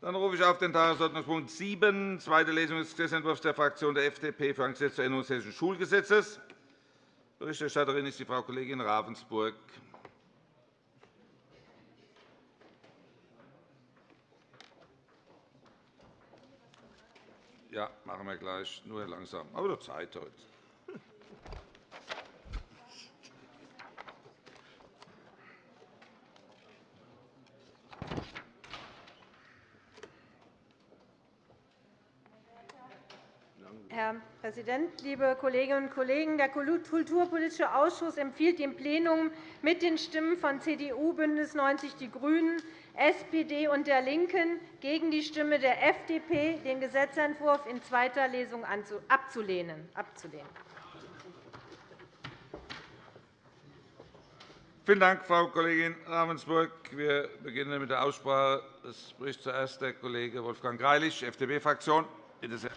Dann rufe ich auf den Tagesordnungspunkt 7, zweite Lesung des Gesetzentwurfs der Fraktion der FDP für ein Gesetz zur Änderung des Hessischen Schulgesetzes. Berichterstatterin ist die Frau Kollegin Ravensburg. Ja, machen wir gleich. Nur langsam. Aber doch Zeit heute. Herr Präsident, liebe Kolleginnen und Kollegen! Der Kulturpolitische Ausschuss empfiehlt dem Plenum mit den Stimmen von CDU, BÜNDNIS 90 die GRÜNEN, SPD und der LINKEN gegen die Stimme der FDP, den Gesetzentwurf in zweiter Lesung abzulehnen. Vielen Dank, Frau Kollegin Ravensburg. Wir beginnen mit der Aussprache. Es spricht zuerst der Kollege Wolfgang Greilich, FDP-Fraktion. Bitte sehr.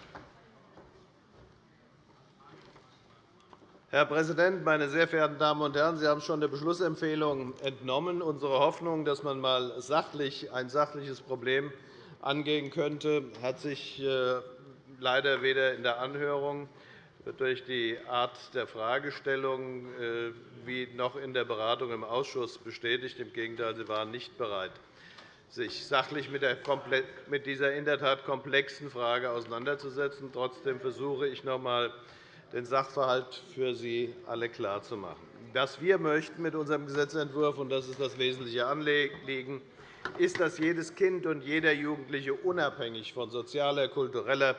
Herr Präsident, meine sehr verehrten Damen und Herren! Sie haben schon der Beschlussempfehlung entnommen unsere Hoffnung, dass man einmal sachlich ein sachliches Problem angehen könnte, hat sich äh, leider weder in der Anhörung durch die Art der Fragestellung äh, wie noch in der Beratung im Ausschuss bestätigt. Im Gegenteil, Sie waren nicht bereit, sich sachlich mit dieser in der Tat komplexen Frage auseinanderzusetzen. Trotzdem versuche ich noch einmal, den Sachverhalt für Sie alle klarzumachen. Was wir möchten mit unserem Gesetzentwurf, und das ist das wesentliche Anliegen, ist, dass jedes Kind und jeder Jugendliche unabhängig von sozialer, kultureller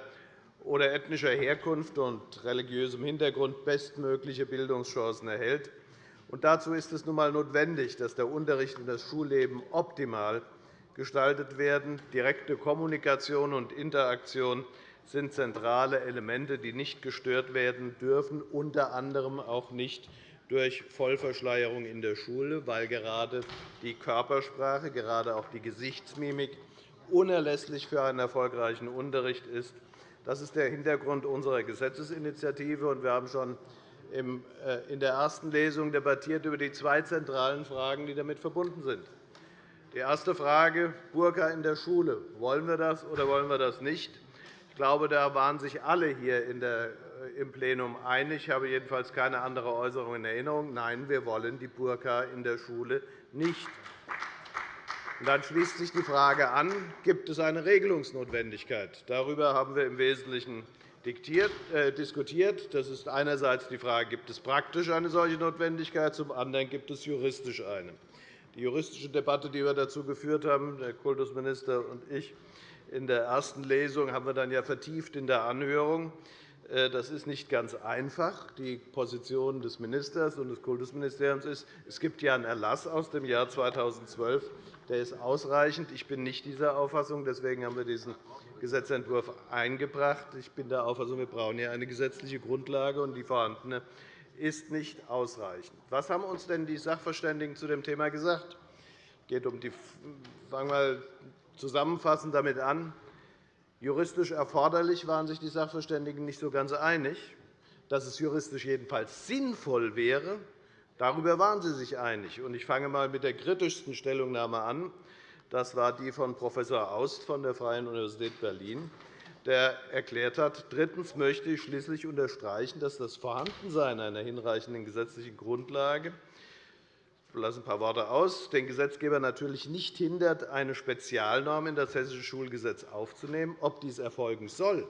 oder ethnischer Herkunft und religiösem Hintergrund bestmögliche Bildungschancen erhält. Und dazu ist es nun einmal notwendig, dass der Unterricht und das Schulleben optimal gestaltet werden. Direkte Kommunikation und Interaktion sind zentrale Elemente, die nicht gestört werden dürfen, unter anderem auch nicht durch Vollverschleierung in der Schule, weil gerade die Körpersprache, gerade auch die Gesichtsmimik unerlässlich für einen erfolgreichen Unterricht ist. Das ist der Hintergrund unserer Gesetzesinitiative. Wir haben schon äh, in der ersten Lesung debattiert über die zwei zentralen Fragen, die damit verbunden sind. Die erste Frage, Burka in der Schule. Wollen wir das oder wollen wir das nicht? Ich glaube, da waren sich alle hier äh, im Plenum einig. Ich habe jedenfalls keine andere Äußerung in Erinnerung. Nein, wir wollen die Burka in der Schule nicht. Dann schließt sich die Frage an, gibt es eine Regelungsnotwendigkeit? Darüber haben wir im Wesentlichen äh, diskutiert. Das ist einerseits die Frage, gibt es praktisch eine solche Notwendigkeit, zum anderen gibt es juristisch eine. Die juristische Debatte, die wir dazu geführt haben, der Kultusminister und ich, in der ersten Lesung haben wir dann ja vertieft in der Anhörung. Äh, das ist nicht ganz einfach. Die Position des Ministers und des Kultusministeriums ist, es gibt ja einen Erlass aus dem Jahr 2012, der ist ausreichend. Ich bin nicht dieser Auffassung. Deswegen haben wir diesen Gesetzentwurf eingebracht. Ich bin der Auffassung, wir brauchen hier eine gesetzliche Grundlage, und die vorhandene ist nicht ausreichend. Was haben uns denn die Sachverständigen zu dem Thema gesagt? Es geht um die, sagen wir zusammenfassend damit an, juristisch erforderlich waren sich die Sachverständigen nicht so ganz einig. Dass es juristisch jedenfalls sinnvoll wäre, darüber waren sie sich einig. Ich fange einmal mit der kritischsten Stellungnahme an. Das war die von Prof. Aust von der Freien Universität Berlin, der erklärt hat, drittens möchte ich schließlich unterstreichen, dass das Vorhandensein einer hinreichenden gesetzlichen Grundlage lasse ein paar Worte aus, den Gesetzgeber natürlich nicht hindert, eine Spezialnorm in das Hessische Schulgesetz aufzunehmen. Ob dies erfolgen soll,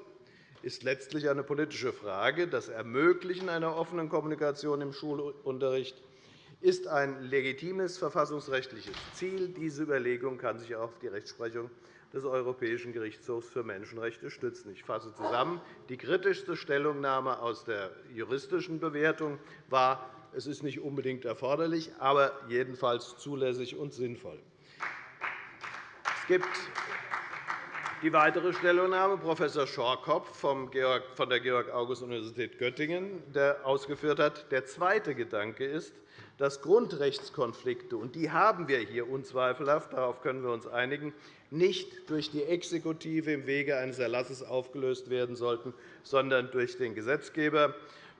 ist letztlich eine politische Frage. Das Ermöglichen einer offenen Kommunikation im Schulunterricht ist ein legitimes verfassungsrechtliches Ziel. Diese Überlegung kann sich auch auf die Rechtsprechung des Europäischen Gerichtshofs für Menschenrechte stützen. Ich fasse zusammen. Die kritischste Stellungnahme aus der juristischen Bewertung war, es ist nicht unbedingt erforderlich, aber jedenfalls zulässig und sinnvoll. Es gibt die weitere Stellungnahme Prof. Schorkopf von der Georg-August-Universität Göttingen, der ausgeführt hat, der zweite Gedanke ist, dass Grundrechtskonflikte, und die haben wir hier unzweifelhaft, darauf können wir uns einigen, nicht durch die Exekutive im Wege eines Erlasses aufgelöst werden sollten, sondern durch den Gesetzgeber.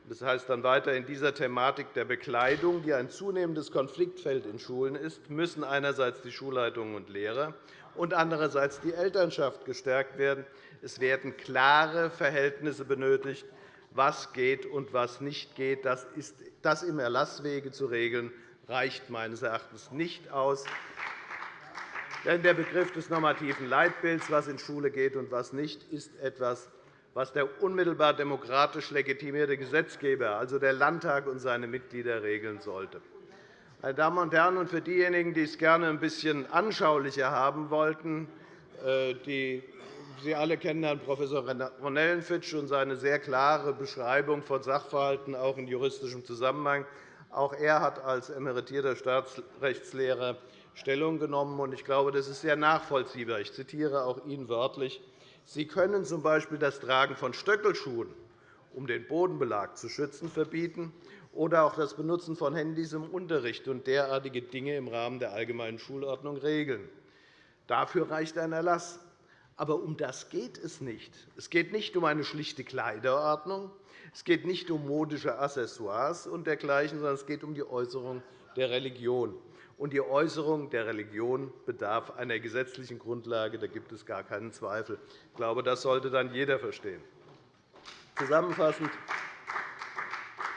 Das heißt dann weiter, in dieser Thematik der Bekleidung, die ein zunehmendes Konfliktfeld in Schulen ist, müssen einerseits die Schulleitungen und Lehrer und andererseits die Elternschaft gestärkt werden. Es werden klare Verhältnisse benötigt, was geht und was nicht geht. Das, ist, das im Erlasswege zu regeln, reicht meines Erachtens nicht aus. Denn der Begriff des normativen Leitbilds, was in Schule geht und was nicht, ist etwas, was der unmittelbar demokratisch legitimierte Gesetzgeber, also der Landtag und seine Mitglieder, regeln sollte. Meine Damen und Herren, und für diejenigen, die es gerne ein bisschen anschaulicher haben wollten, äh, die Sie alle kennen Herrn Prof. Ronellenfitsch und seine sehr klare Beschreibung von Sachverhalten, auch in juristischem Zusammenhang. Auch er hat als emeritierter Staatsrechtslehrer Stellung genommen. Ich glaube, das ist sehr nachvollziehbar. Ich zitiere auch ihn wörtlich. Sie können z. B. das Tragen von Stöckelschuhen, um den Bodenbelag zu schützen, verbieten oder auch das Benutzen von Handys im Unterricht und derartige Dinge im Rahmen der allgemeinen Schulordnung regeln. Dafür reicht ein Erlass. Aber um das geht es nicht. Es geht nicht um eine schlichte Kleiderordnung. Es geht nicht um modische Accessoires und dergleichen, sondern es geht um die Äußerung der Religion. Und die Äußerung der Religion bedarf einer gesetzlichen Grundlage. Da gibt es gar keinen Zweifel. Ich glaube, das sollte dann jeder verstehen. Zusammenfassend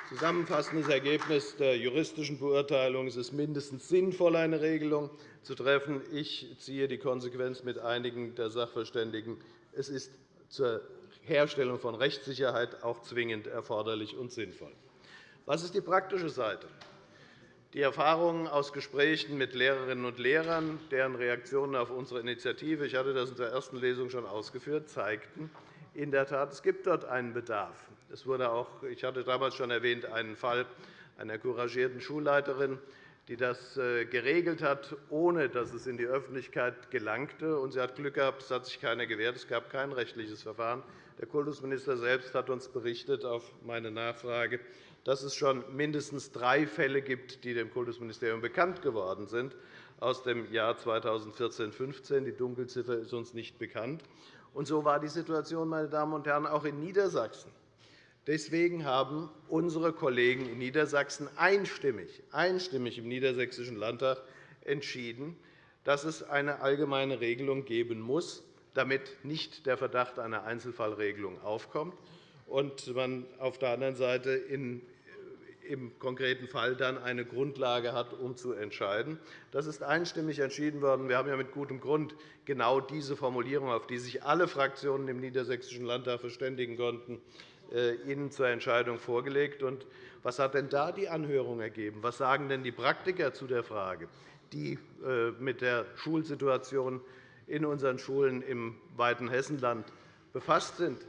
Zusammenfassendes Ergebnis der juristischen Beurteilung ist es mindestens sinnvoll, eine Regelung zu treffen. Ich ziehe die Konsequenz mit einigen der Sachverständigen. Es ist zur Herstellung von Rechtssicherheit auch zwingend erforderlich und sinnvoll. Was ist die praktische Seite? Die Erfahrungen aus Gesprächen mit Lehrerinnen und Lehrern, deren Reaktionen auf unsere Initiative – ich hatte das in der ersten Lesung schon ausgeführt – zeigten in der Tat, es gibt dort einen Bedarf. Es wurde auch, ich hatte damals schon erwähnt, einen Fall einer couragierten Schulleiterin, die das äh, geregelt hat, ohne dass es in die Öffentlichkeit gelangte. Und sie hat Glück gehabt, es hat sich keiner gewährt. Es gab kein rechtliches Verfahren. Der Kultusminister selbst hat uns berichtet auf meine Nachfrage, dass es schon mindestens drei Fälle gibt, die dem Kultusministerium bekannt geworden sind aus dem Jahr 2014-15. Die Dunkelziffer ist uns nicht bekannt. Und so war die Situation, meine Damen und Herren, auch in Niedersachsen. Deswegen haben unsere Kollegen in Niedersachsen einstimmig, einstimmig im Niedersächsischen Landtag entschieden, dass es eine allgemeine Regelung geben muss, damit nicht der Verdacht einer Einzelfallregelung aufkommt und man auf der anderen Seite im konkreten Fall dann eine Grundlage hat, um zu entscheiden. Das ist einstimmig entschieden worden. Wir haben ja mit gutem Grund genau diese Formulierung, auf die sich alle Fraktionen im Niedersächsischen Landtag verständigen konnten, äh, Ihnen zur Entscheidung vorgelegt. Was hat denn da die Anhörung ergeben? Was sagen denn die Praktiker zu der Frage, die äh, mit der Schulsituation in unseren Schulen im weiten Hessenland befasst sind?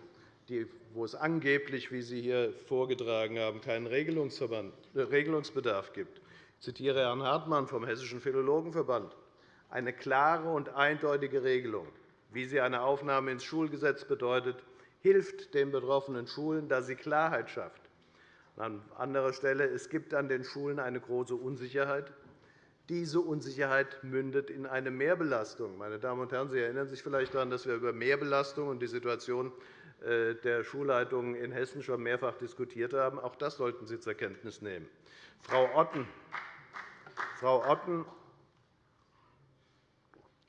Die wo es angeblich, wie Sie hier vorgetragen haben, keinen äh, Regelungsbedarf gibt. Ich zitiere Herrn Hartmann vom Hessischen Philologenverband. Eine klare und eindeutige Regelung, wie sie eine Aufnahme ins Schulgesetz bedeutet, hilft den betroffenen Schulen, da sie Klarheit schafft. An anderer Stelle. Es gibt an den Schulen eine große Unsicherheit. Diese Unsicherheit mündet in eine Mehrbelastung. Meine Damen und Herren, Sie erinnern sich vielleicht daran, dass wir über Mehrbelastung und die Situation der Schulleitungen in Hessen schon mehrfach diskutiert haben. Auch das sollten Sie zur Kenntnis nehmen. Frau Otten, Frau Otten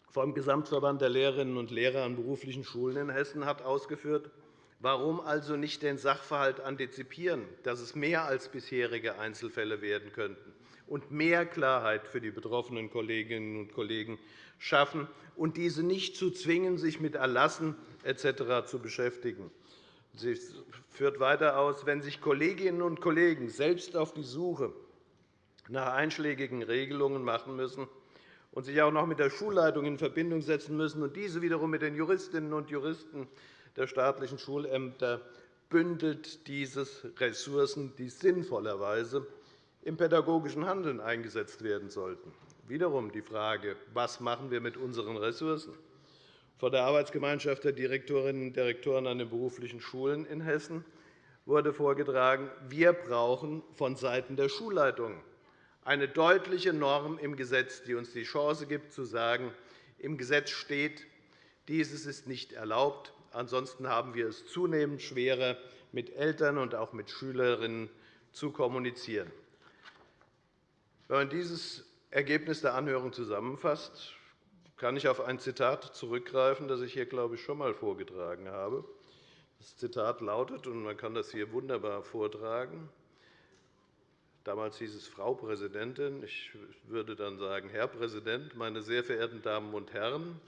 vom Gesamtverband der Lehrerinnen und Lehrer an beruflichen Schulen in Hessen hat ausgeführt, warum also nicht den Sachverhalt antizipieren, dass es mehr als bisherige Einzelfälle werden könnten und mehr Klarheit für die betroffenen Kolleginnen und Kollegen schaffen und diese nicht zu zwingen, sich mit Erlassen etc. zu beschäftigen. Sie führt weiter aus, wenn sich Kolleginnen und Kollegen selbst auf die Suche nach einschlägigen Regelungen machen müssen und sich auch noch mit der Schulleitung in Verbindung setzen müssen und diese wiederum mit den Juristinnen und Juristen der staatlichen Schulämter, bündelt dieses Ressourcen, die sinnvollerweise im pädagogischen Handeln eingesetzt werden sollten. Wiederum die Frage, was machen wir mit unseren Ressourcen? Von der Arbeitsgemeinschaft der Direktorinnen und Direktoren an den beruflichen Schulen in Hessen wurde vorgetragen, wir brauchen vonseiten der Schulleitungen eine deutliche Norm im Gesetz, die uns die Chance gibt, zu sagen, im Gesetz steht, dieses ist nicht erlaubt. Ansonsten haben wir es zunehmend schwerer, mit Eltern und auch mit Schülerinnen zu kommunizieren. Wenn man dieses Ergebnis der Anhörung zusammenfasst, kann ich auf ein Zitat zurückgreifen, das ich hier, glaube ich, schon einmal vorgetragen habe. Das Zitat lautet, und man kann das hier wunderbar vortragen, Damals hieß es Frau Präsidentin. Ich würde dann sagen, Herr Präsident, meine sehr verehrten Damen und Herren!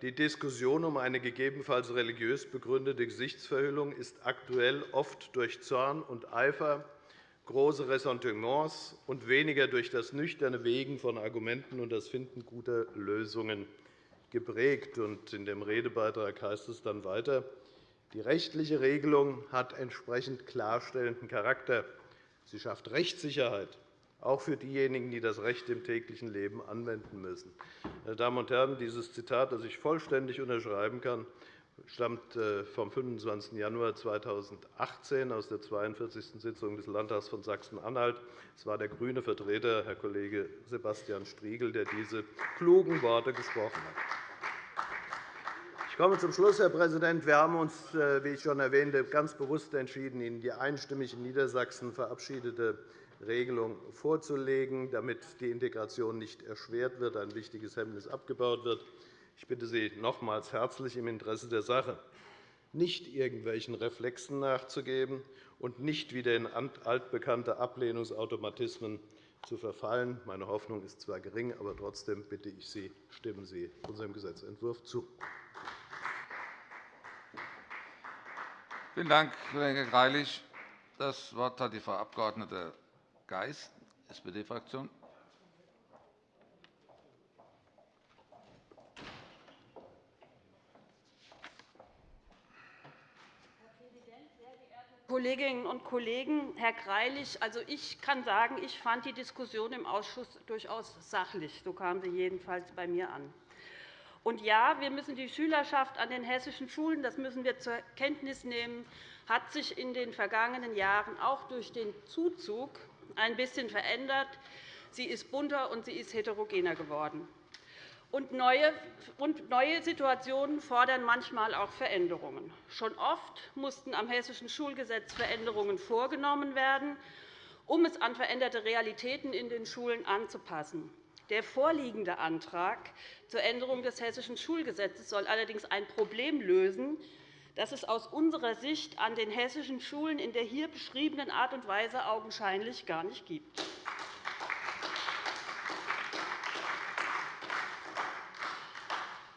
Die Diskussion um eine gegebenenfalls religiös begründete Gesichtsverhüllung ist aktuell oft durch Zorn und Eifer, große Ressentiments und weniger durch das nüchterne Wegen von Argumenten und das Finden guter Lösungen geprägt. In dem Redebeitrag heißt es dann weiter, die rechtliche Regelung hat entsprechend klarstellenden Charakter. Sie schafft Rechtssicherheit, auch für diejenigen, die das Recht im täglichen Leben anwenden müssen. Meine Damen und Herren, dieses Zitat, das ich vollständig unterschreiben kann, stammt äh, vom 25. Januar 2018 aus der 42. Sitzung des Landtags von Sachsen-Anhalt. Es war der grüne Vertreter, Herr Kollege Sebastian Striegel, der diese klugen Worte gesprochen hat. Ich komme zum Schluss, Herr Präsident. Wir haben uns, äh, wie ich schon erwähnte, ganz bewusst entschieden, Ihnen die einstimmig in Niedersachsen verabschiedete Regelung vorzulegen, damit die Integration nicht erschwert wird, ein wichtiges Hemmnis abgebaut wird. Ich bitte Sie nochmals herzlich im Interesse der Sache, nicht irgendwelchen Reflexen nachzugeben und nicht wieder in altbekannte Ablehnungsautomatismen zu verfallen. Meine Hoffnung ist zwar gering, aber trotzdem bitte ich Sie, stimmen Sie unserem Gesetzentwurf zu. Vielen Dank, Kollege Greilich. Das Wort hat die Frau Abg. Geis, SPD-Fraktion. Kolleginnen und Kollegen, Herr Greilich, also ich kann sagen, ich fand die Diskussion im Ausschuss durchaus sachlich. So kam sie jedenfalls bei mir an. Und ja, wir müssen die Schülerschaft an den hessischen Schulen, das müssen wir zur Kenntnis nehmen, hat sich in den vergangenen Jahren auch durch den Zuzug ein bisschen verändert. Sie ist bunter und sie ist heterogener geworden. Und neue, Situationen fordern manchmal auch Veränderungen. Schon oft mussten am Hessischen Schulgesetz Veränderungen vorgenommen werden, um es an veränderte Realitäten in den Schulen anzupassen. Der vorliegende Antrag zur Änderung des Hessischen Schulgesetzes soll allerdings ein Problem lösen, das es aus unserer Sicht an den hessischen Schulen in der hier beschriebenen Art und Weise augenscheinlich gar nicht gibt.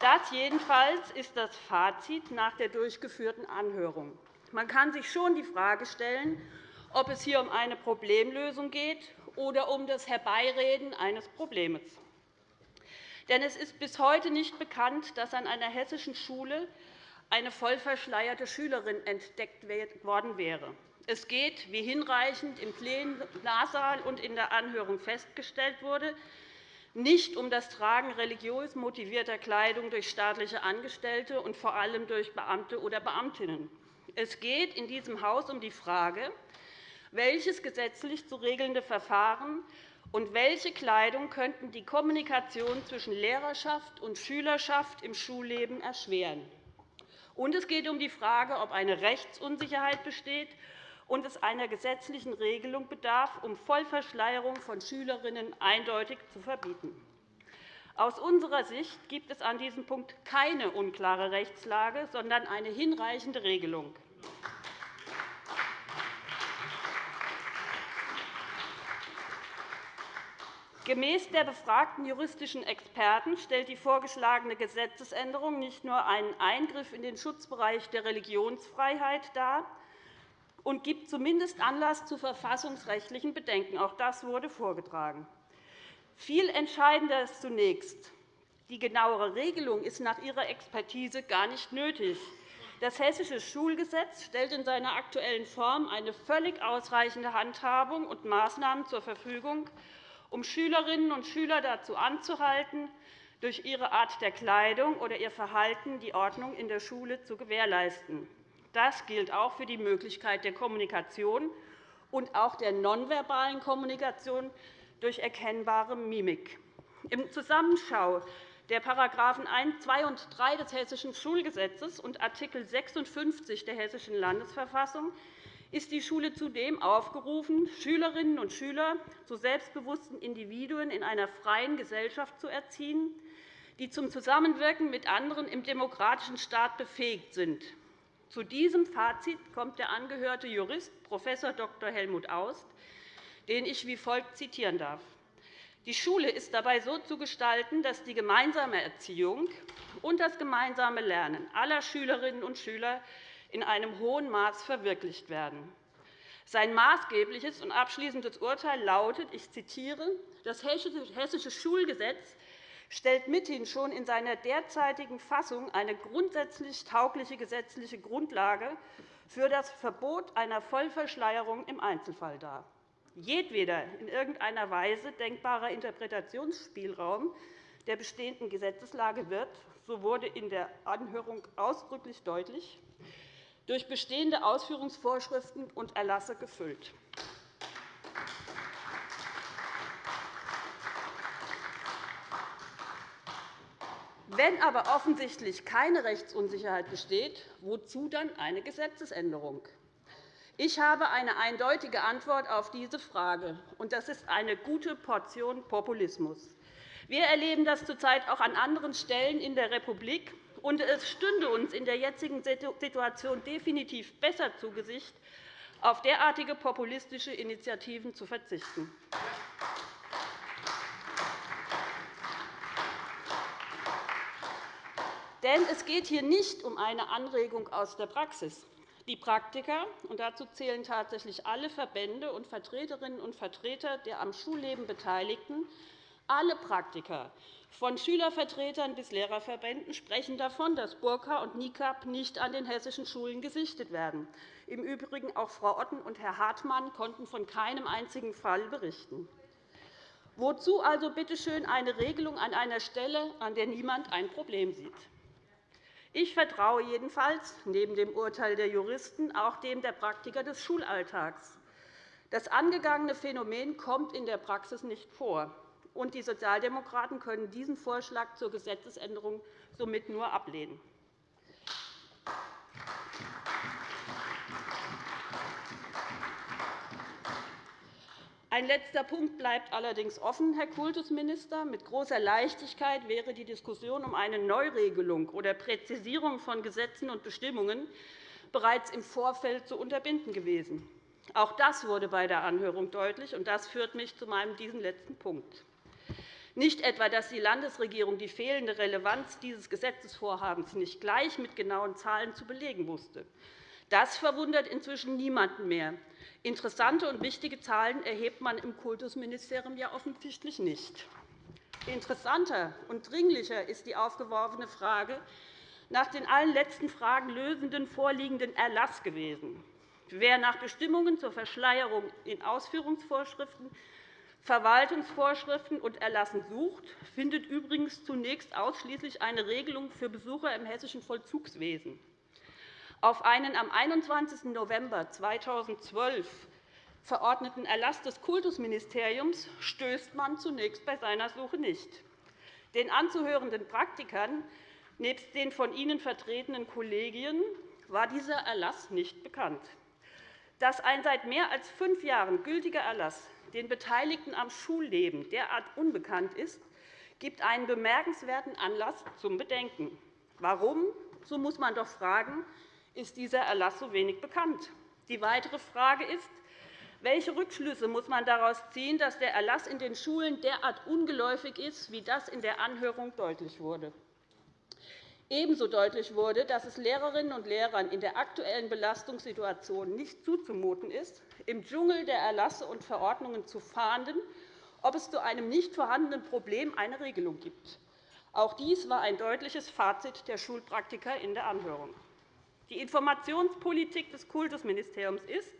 Das jedenfalls ist das Fazit nach der durchgeführten Anhörung. Man kann sich schon die Frage stellen, ob es hier um eine Problemlösung geht oder um das Herbeireden eines Problems. Denn es ist bis heute nicht bekannt, dass an einer hessischen Schule eine vollverschleierte Schülerin entdeckt worden wäre. Es geht, wie hinreichend im Plenarsaal und in der Anhörung festgestellt wurde, nicht um das Tragen religiös motivierter Kleidung durch staatliche Angestellte und vor allem durch Beamte oder Beamtinnen. Es geht in diesem Haus um die Frage, welches gesetzlich zu regelnde Verfahren und welche Kleidung könnten die Kommunikation zwischen Lehrerschaft und Schülerschaft im Schulleben erschweren. Und es geht um die Frage, ob eine Rechtsunsicherheit besteht und es einer gesetzlichen Regelung bedarf, um Vollverschleierung von Schülerinnen eindeutig zu verbieten. Aus unserer Sicht gibt es an diesem Punkt keine unklare Rechtslage, sondern eine hinreichende Regelung. Gemäß der befragten juristischen Experten stellt die vorgeschlagene Gesetzesänderung nicht nur einen Eingriff in den Schutzbereich der Religionsfreiheit dar und gibt zumindest Anlass zu verfassungsrechtlichen Bedenken. Auch das wurde vorgetragen. Viel entscheidender ist zunächst, die genauere Regelung ist nach Ihrer Expertise gar nicht nötig. Das Hessische Schulgesetz stellt in seiner aktuellen Form eine völlig ausreichende Handhabung und Maßnahmen zur Verfügung, um Schülerinnen und Schüler dazu anzuhalten, durch ihre Art der Kleidung oder ihr Verhalten die Ordnung in der Schule zu gewährleisten. Das gilt auch für die Möglichkeit der Kommunikation und auch der nonverbalen Kommunikation durch erkennbare Mimik. Im Zusammenschau der § 1, 2 und 3 des Hessischen Schulgesetzes und Art. 56 der Hessischen Landesverfassung ist die Schule zudem aufgerufen, Schülerinnen und Schüler zu selbstbewussten Individuen in einer freien Gesellschaft zu erziehen, die zum Zusammenwirken mit anderen im demokratischen Staat befähigt sind. Zu diesem Fazit kommt der angehörte Jurist Prof. Dr. Helmut Aust, den ich wie folgt zitieren darf. Die Schule ist dabei so zu gestalten, dass die gemeinsame Erziehung und das gemeinsame Lernen aller Schülerinnen und Schüler in einem hohen Maß verwirklicht werden. Sein maßgebliches und abschließendes Urteil lautet, ich zitiere, das Hessische Schulgesetz stellt mithin schon in seiner derzeitigen Fassung eine grundsätzlich taugliche gesetzliche Grundlage für das Verbot einer Vollverschleierung im Einzelfall dar. Jedweder in irgendeiner Weise denkbarer Interpretationsspielraum der bestehenden Gesetzeslage wird, so wurde in der Anhörung ausdrücklich deutlich, durch bestehende Ausführungsvorschriften und Erlasse gefüllt. Wenn aber offensichtlich keine Rechtsunsicherheit besteht, wozu dann eine Gesetzesänderung? Ich habe eine eindeutige Antwort auf diese Frage, und das ist eine gute Portion Populismus. Wir erleben das zurzeit auch an anderen Stellen in der Republik, und es stünde uns in der jetzigen Situation definitiv besser zu Gesicht, auf derartige populistische Initiativen zu verzichten. Denn es geht hier nicht um eine Anregung aus der Praxis. Die Praktiker, und dazu zählen tatsächlich alle Verbände und Vertreterinnen und Vertreter der am Schulleben Beteiligten, alle Praktiker, von Schülervertretern bis Lehrerverbänden, sprechen davon, dass Burka und Nikab nicht an den hessischen Schulen gesichtet werden. Im Übrigen auch Frau Otten und Herr Hartmann konnten von keinem einzigen Fall berichten. Wozu also bitte schön eine Regelung an einer Stelle, an der niemand ein Problem sieht? Ich vertraue jedenfalls neben dem Urteil der Juristen auch dem der Praktiker des Schulalltags. Das angegangene Phänomen kommt in der Praxis nicht vor und die Sozialdemokraten können diesen Vorschlag zur Gesetzesänderung somit nur ablehnen. Ein letzter Punkt bleibt allerdings offen, Herr Kultusminister. Mit großer Leichtigkeit wäre die Diskussion um eine Neuregelung oder Präzisierung von Gesetzen und Bestimmungen bereits im Vorfeld zu unterbinden gewesen. Auch das wurde bei der Anhörung deutlich, und das führt mich zu meinem diesen letzten Punkt. Nicht etwa, dass die Landesregierung die fehlende Relevanz dieses Gesetzesvorhabens nicht gleich mit genauen Zahlen zu belegen wusste. Das verwundert inzwischen niemanden mehr. Interessante und wichtige Zahlen erhebt man im Kultusministerium ja offensichtlich nicht. Interessanter und dringlicher ist die aufgeworfene Frage nach den allen letzten Fragen lösenden vorliegenden Erlass gewesen. Wer nach Bestimmungen zur Verschleierung in Ausführungsvorschriften Verwaltungsvorschriften und Erlassen sucht, findet übrigens zunächst ausschließlich eine Regelung für Besucher im hessischen Vollzugswesen. Auf einen am 21. November 2012 verordneten Erlass des Kultusministeriums stößt man zunächst bei seiner Suche nicht. Den anzuhörenden Praktikern nebst den von ihnen vertretenen Kollegien war dieser Erlass nicht bekannt. Dass ein seit mehr als fünf Jahren gültiger Erlass den Beteiligten am Schulleben derart unbekannt ist, gibt einen bemerkenswerten Anlass zum Bedenken. Warum, so muss man doch fragen, ist dieser Erlass so wenig bekannt? Die weitere Frage ist, welche Rückschlüsse muss man daraus ziehen, dass der Erlass in den Schulen derart ungeläufig ist, wie das in der Anhörung deutlich wurde? Ebenso deutlich wurde, dass es Lehrerinnen und Lehrern in der aktuellen Belastungssituation nicht zuzumuten ist, im Dschungel der Erlasse und Verordnungen zu fahnden, ob es zu einem nicht vorhandenen Problem eine Regelung gibt. Auch dies war ein deutliches Fazit der Schulpraktiker in der Anhörung. Die Informationspolitik des Kultusministeriums ist,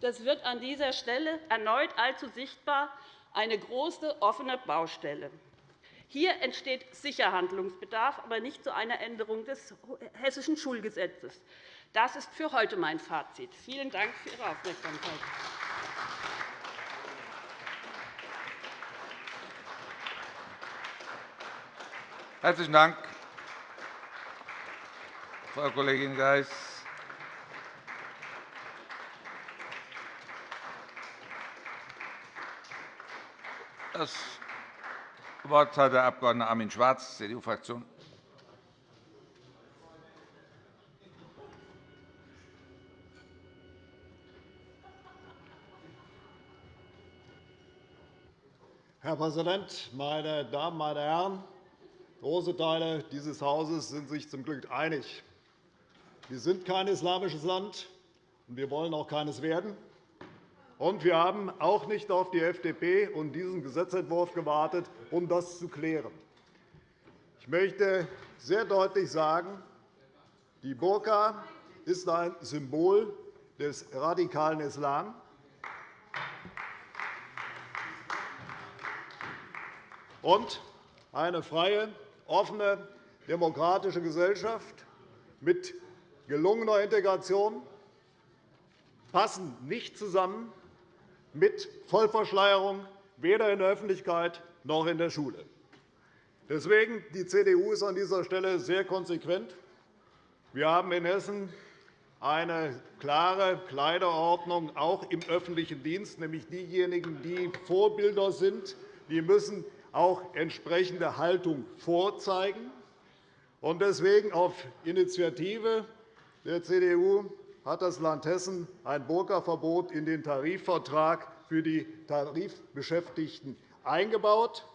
das wird an dieser Stelle erneut allzu sichtbar, eine große offene Baustelle. Hier entsteht sicher Handlungsbedarf, aber nicht zu einer Änderung des Hessischen Schulgesetzes. Das ist für heute mein Fazit. Vielen Dank für Ihre Aufmerksamkeit. Herzlichen Dank, Frau Kollegin Geis. Das Wort hat der Abg. Armin Schwarz, CDU-Fraktion. Herr Präsident, meine Damen, meine Herren! Große Teile dieses Hauses sind sich zum Glück einig. Wir sind kein islamisches Land, und wir wollen auch keines werden. Und wir haben auch nicht auf die FDP und diesen Gesetzentwurf gewartet, um das zu klären. Ich möchte sehr deutlich sagen, die Burka ist ein Symbol des radikalen Islam. Und eine freie, offene, demokratische Gesellschaft mit gelungener Integration passen nicht zusammen mit Vollverschleierung, weder in der Öffentlichkeit noch in der Schule. Deswegen die CDU ist an dieser Stelle sehr konsequent. Wir haben in Hessen eine klare Kleiderordnung, auch im öffentlichen Dienst, nämlich diejenigen, die Vorbilder sind, die müssen auch entsprechende Haltung vorzeigen. Deswegen auf Initiative der CDU hat das Land Hessen ein Burka-Verbot in den Tarifvertrag für die Tarifbeschäftigten eingebaut.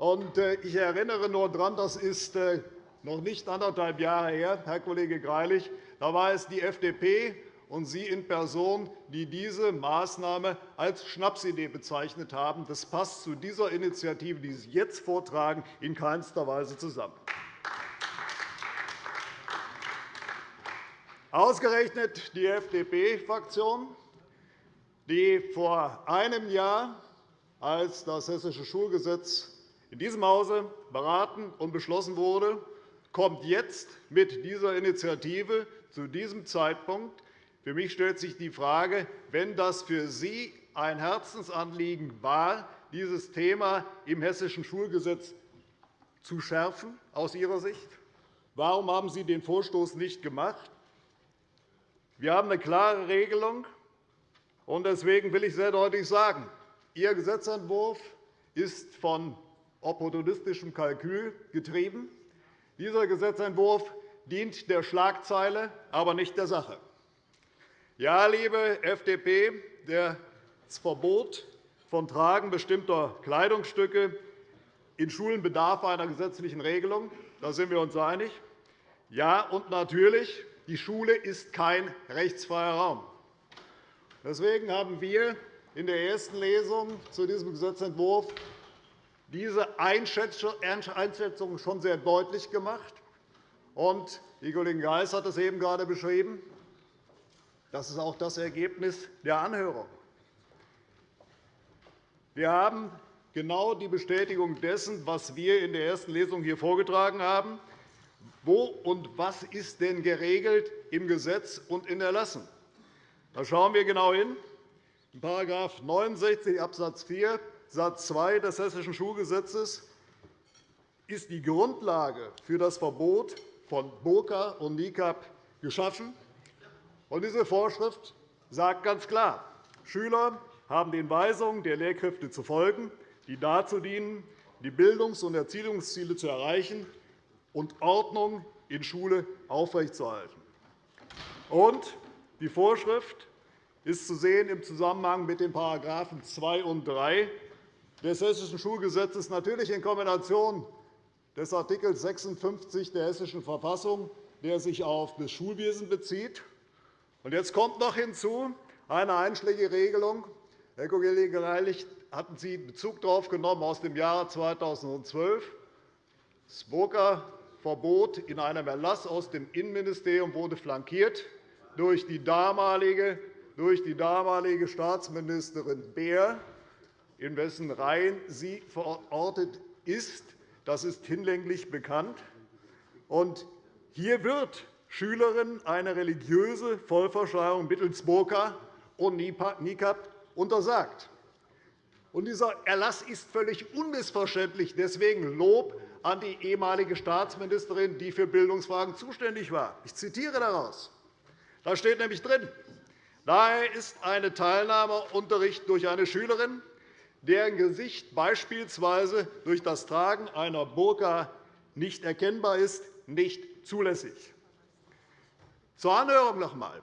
Äh, ich erinnere nur daran, das ist äh, noch nicht anderthalb Jahre her, Herr Kollege Greilich. Da war es die FDP und Sie in Person, die diese Maßnahme als Schnapsidee bezeichnet haben. Das passt zu dieser Initiative, die Sie jetzt vortragen, in keinster Weise zusammen. Ausgerechnet die FDP-Fraktion, die vor einem Jahr, als das Hessische Schulgesetz in diesem Hause beraten und beschlossen wurde, kommt jetzt mit dieser Initiative zu diesem Zeitpunkt für mich stellt sich die Frage, wenn das für Sie ein Herzensanliegen war, dieses Thema im Hessischen Schulgesetz zu schärfen, aus Ihrer Sicht, warum haben Sie den Vorstoß nicht gemacht? Wir haben eine klare Regelung, und deswegen will ich sehr deutlich sagen, Ihr Gesetzentwurf ist von opportunistischem Kalkül getrieben. Dieser Gesetzentwurf dient der Schlagzeile, aber nicht der Sache. Ja, liebe FDP, das Verbot von Tragen bestimmter Kleidungsstücke in Schulen bedarf einer gesetzlichen Regelung. Da sind wir uns einig. Ja, und natürlich, die Schule ist kein rechtsfreier Raum. Deswegen haben wir in der ersten Lesung zu diesem Gesetzentwurf diese Einschätzung schon sehr deutlich gemacht. Die Kollegin Geis hat es eben gerade beschrieben. Das ist auch das Ergebnis der Anhörung. Wir haben genau die Bestätigung dessen, was wir in der ersten Lesung hier vorgetragen haben. Wo und was ist denn geregelt im Gesetz und in Erlassen? Da schauen wir genau hin. In § 69 Abs. 4 Satz 2 des Hessischen Schulgesetzes ist die Grundlage für das Verbot von Burka und Nikab geschaffen. Diese Vorschrift sagt ganz klar, Schüler haben den Weisungen der Lehrkräfte zu folgen, die dazu dienen, die Bildungs- und Erziehungsziele zu erreichen und Ordnung in Schule aufrechtzuerhalten. Und die Vorschrift ist zu sehen im Zusammenhang mit den § 2 und 3 des Hessischen Schulgesetzes, natürlich in Kombination des Art. 56 der Hessischen Verfassung, der sich auf das Schulwesen bezieht, jetzt kommt noch hinzu eine einschlägige Regelung. Herr Kollege Greilich, hatten Sie Bezug darauf genommen aus dem Jahre 2012. Das Burka-Verbot in einem Erlass aus dem Innenministerium wurde flankiert durch die damalige, durch die damalige Staatsministerin Beer, in wessen Reihen sie verortet ist. Das ist hinlänglich bekannt. Und hier wird Schülerinnen eine religiöse Vollverschleierung mittels Burka und Nikab untersagt. Dieser Erlass ist völlig unmissverständlich. Deswegen Lob an die ehemalige Staatsministerin, die für Bildungsfragen zuständig war. Ich zitiere daraus. Da steht nämlich drin, Daher ist eine Teilnahmeunterricht durch eine Schülerin, deren Gesicht beispielsweise durch das Tragen einer Burka nicht erkennbar ist, nicht zulässig. Zur Anhörung noch einmal.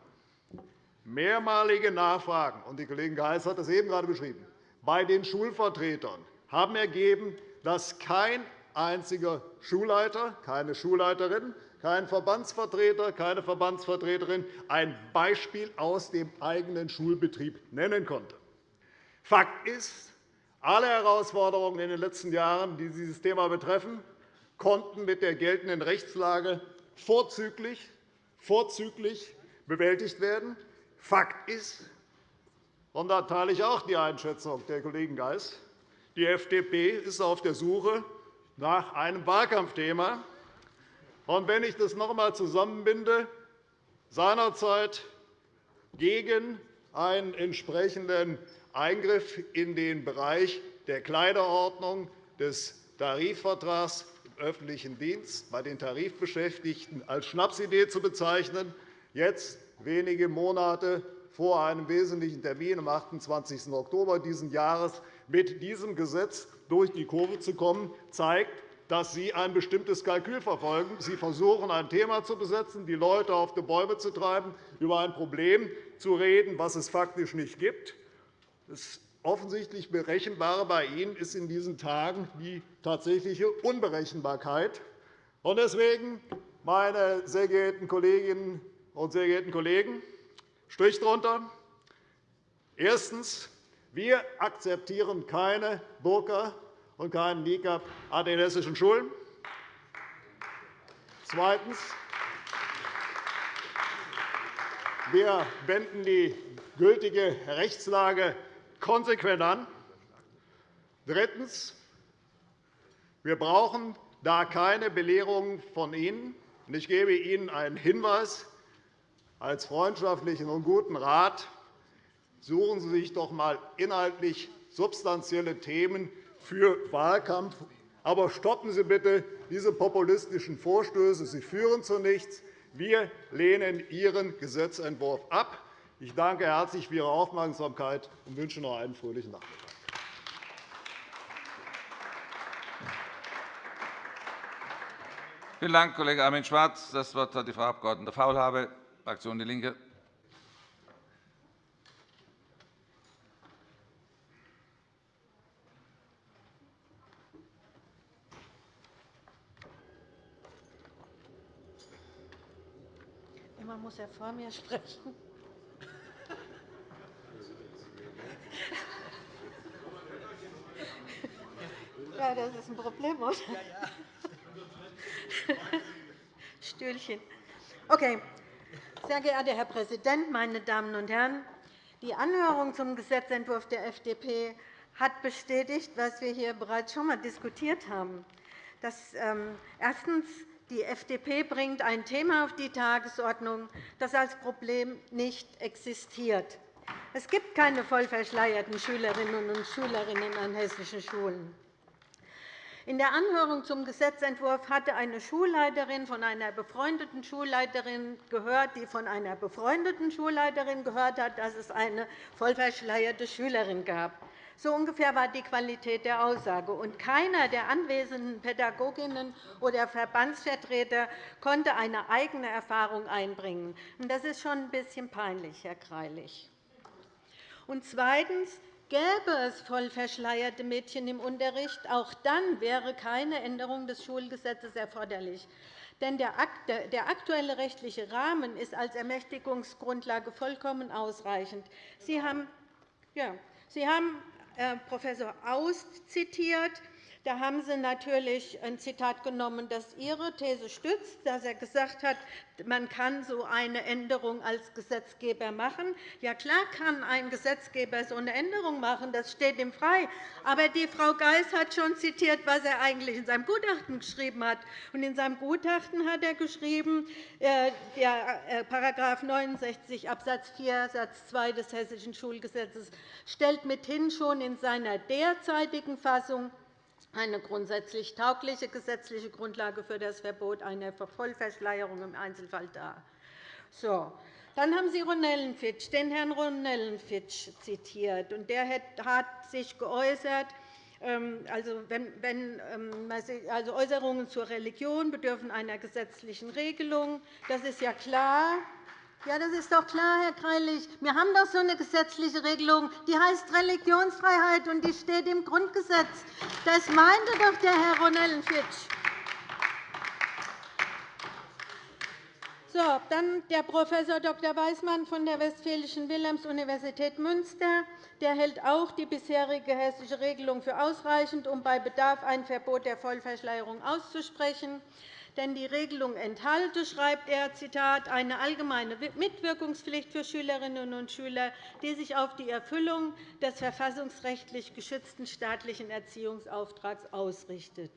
Mehrmalige Nachfragen, und die Kollegin Geis hat das eben gerade beschrieben, bei den Schulvertretern haben ergeben, dass kein einziger Schulleiter, keine Schulleiterin, kein Verbandsvertreter, keine Verbandsvertreterin ein Beispiel aus dem eigenen Schulbetrieb nennen konnte. Fakt ist, alle Herausforderungen in den letzten Jahren, die dieses Thema betreffen, konnten mit der geltenden Rechtslage vorzüglich, vorzüglich bewältigt werden. Fakt ist, und da teile ich auch die Einschätzung der Kollegen Geis, die FDP ist auf der Suche nach einem Wahlkampfthema. Und wenn ich das noch einmal zusammenbinde, seinerzeit gegen einen entsprechenden Eingriff in den Bereich der Kleiderordnung des Tarifvertrags im öffentlichen Dienst bei den Tarifbeschäftigten als Schnapsidee zu bezeichnen, jetzt wenige Monate vor einem wesentlichen Termin am 28. Oktober dieses Jahres mit diesem Gesetz durch die Kurve zu kommen, zeigt, dass Sie ein bestimmtes Kalkül verfolgen. Sie versuchen, ein Thema zu besetzen, die Leute auf die Bäume zu treiben, über ein Problem zu reden, das es faktisch nicht gibt. Das offensichtlich Berechenbare bei Ihnen ist in diesen Tagen die tatsächliche Unberechenbarkeit. Deswegen, meine sehr geehrten Kolleginnen und sehr geehrten Kollegen, Strich drunter. Erstens. Wir akzeptieren keine Burka und keinen Nikab an den hessischen Schulen. Zweitens. Wir wenden die gültige Rechtslage konsequent an. Drittens. Wir brauchen da keine Belehrungen von Ihnen. Ich gebe Ihnen einen Hinweis als freundschaftlichen und guten Rat. Suchen Sie sich doch einmal inhaltlich substanzielle Themen für Wahlkampf. Aber stoppen Sie bitte diese populistischen Vorstöße. Sie führen zu nichts. Wir lehnen Ihren Gesetzentwurf ab. Ich danke herzlich für Ihre Aufmerksamkeit und wünsche noch einen fröhlichen Nachmittag. Vielen Dank, Kollege Armin Schwarz. Das Wort hat die Frau Abg. Faulhaber, Fraktion DIE LINKE. Immer muss er vor mir sprechen. Ja, das ist ein Problem, oder? Stühlchen. Okay. Sehr geehrter Herr Präsident, meine Damen und Herren! Die Anhörung zum Gesetzentwurf der FDP hat bestätigt, was wir hier bereits schon einmal diskutiert haben. Dass, ähm, erstens. Die FDP bringt ein Thema auf die Tagesordnung, das als Problem nicht existiert. Es gibt keine vollverschleierten Schülerinnen und Schülerinnen an hessischen Schulen. In der Anhörung zum Gesetzentwurf hatte eine Schulleiterin von einer befreundeten Schulleiterin gehört, die von einer befreundeten Schulleiterin gehört hat, dass es eine vollverschleierte Schülerin gab. So ungefähr war die Qualität der Aussage. Und keiner der anwesenden Pädagoginnen oder Verbandsvertreter konnte eine eigene Erfahrung einbringen. Das ist schon ein bisschen peinlich, Herr Greilich. Und zweitens. Gäbe es voll verschleierte Mädchen im Unterricht, auch dann wäre keine Änderung des Schulgesetzes erforderlich. Denn der aktuelle rechtliche Rahmen ist als Ermächtigungsgrundlage vollkommen ausreichend. Sie haben, ja, Sie haben äh, Prof. Aust zitiert. Da haben Sie natürlich ein Zitat genommen, das Ihre These stützt, dass er gesagt hat, man kann so eine Änderung als Gesetzgeber machen. Ja, klar kann ein Gesetzgeber so eine Änderung machen. Das steht ihm frei. Aber die Frau Geis hat schon zitiert, was er eigentlich in seinem Gutachten geschrieben hat. Und in seinem Gutachten hat er geschrieben, äh, der § 69 Abs. 4 Satz 2 des Hessischen Schulgesetzes stellt mithin schon in seiner derzeitigen Fassung eine grundsätzlich taugliche gesetzliche Grundlage für das Verbot einer Vollverschleierung im Einzelfall dar. So. Dann haben Sie Ronellenfitsch, den Herrn Ronellenfitsch zitiert. Und der hat sich geäußert, ähm, also, wenn, ähm, also Äußerungen zur Religion bedürfen einer gesetzlichen Regelung. Das ist ja klar. Ja, das ist doch klar, Herr Greilich. Wir haben doch so eine gesetzliche Regelung, die heißt Religionsfreiheit, und die steht im Grundgesetz. Das meinte doch der Herr Ronellenfitsch. So, dann der Prof. Dr. Weismann von der Westfälischen Wilhelms-Universität Münster. Der hält auch die bisherige hessische Regelung für ausreichend, um bei Bedarf ein Verbot der Vollverschleierung auszusprechen. Denn die Regelung enthalte, schreibt er, Zitat, eine allgemeine Mitwirkungspflicht für Schülerinnen und Schüler, die sich auf die Erfüllung des verfassungsrechtlich geschützten staatlichen Erziehungsauftrags ausrichtet.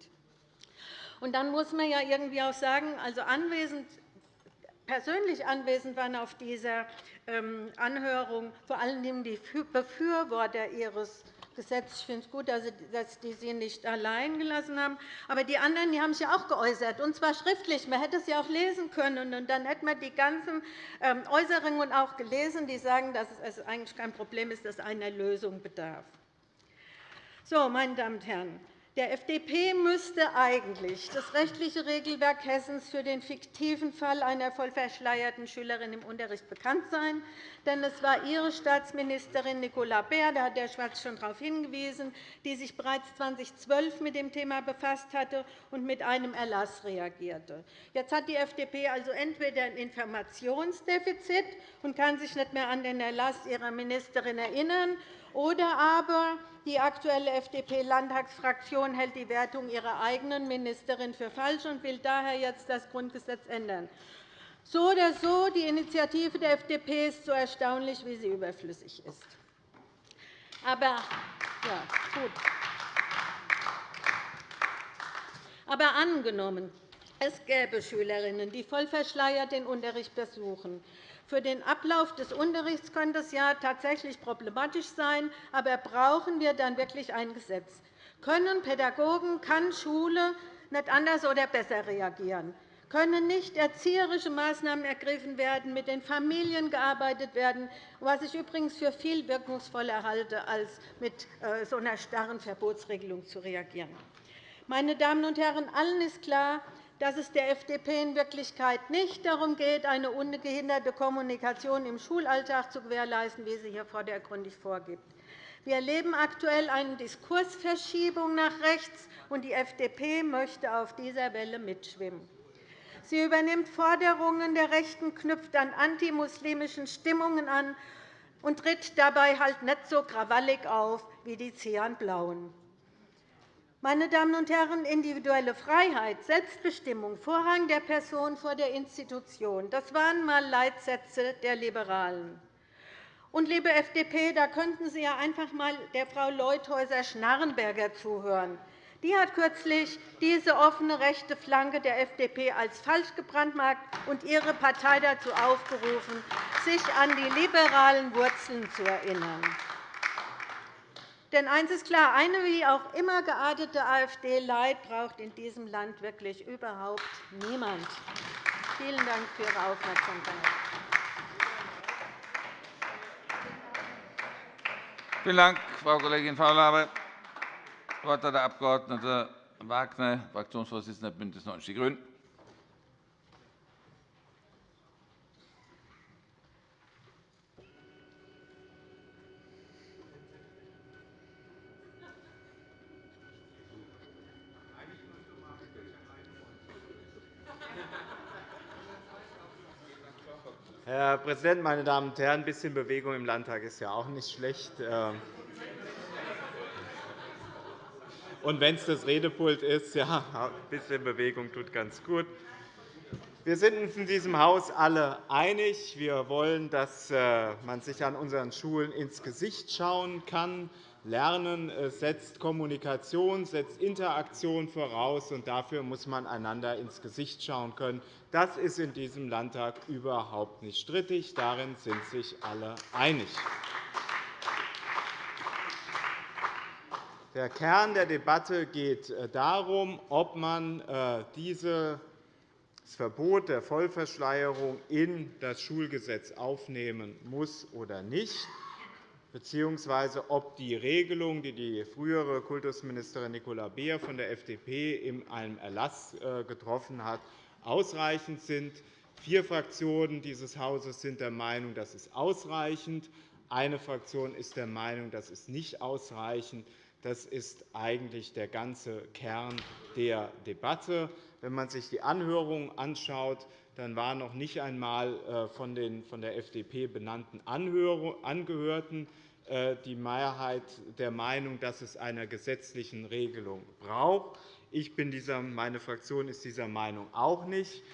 Und dann muss man ja irgendwie auch sagen, also anwesend persönlich anwesend waren auf dieser ähm, Anhörung vor allem die Befürworter Ihres Gesetzes. Ich finde es gut, dass die Sie nicht allein gelassen haben. Aber die anderen die haben sich auch geäußert, und zwar schriftlich. Man hätte es ja auch lesen können. Und dann hätte man die ganzen ähm, Äußerungen auch gelesen, die sagen, dass es eigentlich kein Problem ist, dass einer Lösung bedarf. So, meine Damen und Herren, der FDP müsste eigentlich das rechtliche Regelwerk Hessens für den fiktiven Fall einer vollverschleierten Schülerin im Unterricht bekannt sein. Denn es war Ihre Staatsministerin Nicola Beer, da hat Herr Schwarz schon darauf hingewiesen, die sich bereits 2012 mit dem Thema befasst hatte und mit einem Erlass reagierte. Jetzt hat die FDP also entweder ein Informationsdefizit und kann sich nicht mehr an den Erlass ihrer Ministerin erinnern, oder aber die aktuelle FDP-Landtagsfraktion hält die Wertung ihrer eigenen Ministerin für falsch und will daher jetzt das Grundgesetz ändern. So oder so, die Initiative der FDP ist so erstaunlich, wie sie überflüssig ist. Aber, ja, gut. Aber angenommen, es gäbe Schülerinnen, die voll verschleiert den Unterricht besuchen, für den Ablauf des Unterrichts könnte es ja tatsächlich problematisch sein, aber brauchen wir dann wirklich ein Gesetz? Können Pädagogen, kann Schule nicht anders oder besser reagieren? Können nicht erzieherische Maßnahmen ergriffen werden, mit den Familien gearbeitet werden, was ich übrigens für viel wirkungsvoller halte, als mit äh, so einer starren Verbotsregelung zu reagieren. Meine Damen und Herren, allen ist klar, dass es der FDP in Wirklichkeit nicht darum geht, eine ungehinderte Kommunikation im Schulalltag zu gewährleisten, wie sie hier vordergründig vorgibt. Wir erleben aktuell eine Diskursverschiebung nach rechts, und die FDP möchte auf dieser Welle mitschwimmen. Sie übernimmt Forderungen der Rechten, knüpft an antimuslimischen Stimmungen an und tritt dabei halt nicht so krawallig auf wie die Cyan-Blauen. Meine Damen und Herren, individuelle Freiheit, Selbstbestimmung, Vorrang der Person vor der Institution, das waren einmal Leitsätze der Liberalen. Und, liebe FDP, da könnten Sie ja einfach einmal der Frau Leuthäuser-Schnarrenberger zuhören. Die hat kürzlich diese offene rechte Flanke der FDP als falsch gebrandmarkt und ihre Partei dazu aufgerufen, sich an die liberalen Wurzeln zu erinnern. Denn eines ist klar, eine wie auch immer geartete AfD-Leid braucht in diesem Land wirklich überhaupt niemand. Vielen Dank für Ihre Aufmerksamkeit. Vielen Dank, Frau Kollegin Faulhaber. Das Wort hat der Abg. Wagner, Fraktionsvorsitzender BÜNDNIS 90 die GRÜNEN. Herr Präsident, meine Damen und Herren! Ein bisschen Bewegung im Landtag ist ja auch nicht schlecht. Ähm. Und wenn es das Redepult ist, ja, ein bisschen Bewegung tut ganz gut. Wir sind uns in diesem Haus alle einig. Wir wollen, dass äh, man sich an unseren Schulen ins Gesicht schauen kann. Lernen setzt Kommunikation, setzt Interaktion voraus, und dafür muss man einander ins Gesicht schauen können. Das ist in diesem Landtag überhaupt nicht strittig. Darin sind sich alle einig. Der Kern der Debatte geht äh, darum, ob man äh, diese das Verbot der Vollverschleierung in das Schulgesetz aufnehmen muss oder nicht, bzw. ob die Regelungen, die die frühere Kultusministerin Nicola Beer von der FDP in einem Erlass äh, getroffen hat, ausreichend sind. Vier Fraktionen dieses Hauses sind der Meinung, das ist ausreichend. Eine Fraktion ist der Meinung, das ist nicht ausreichend. Das ist eigentlich der ganze Kern der Debatte. Wenn man sich die Anhörungen anschaut, dann waren noch nicht einmal äh, von den von der FDP benannten Angehörten äh, die Mehrheit der Meinung, dass es eine gesetzliche Regelung braucht. Ich bin dieser, meine Fraktion ist dieser Meinung auch nicht.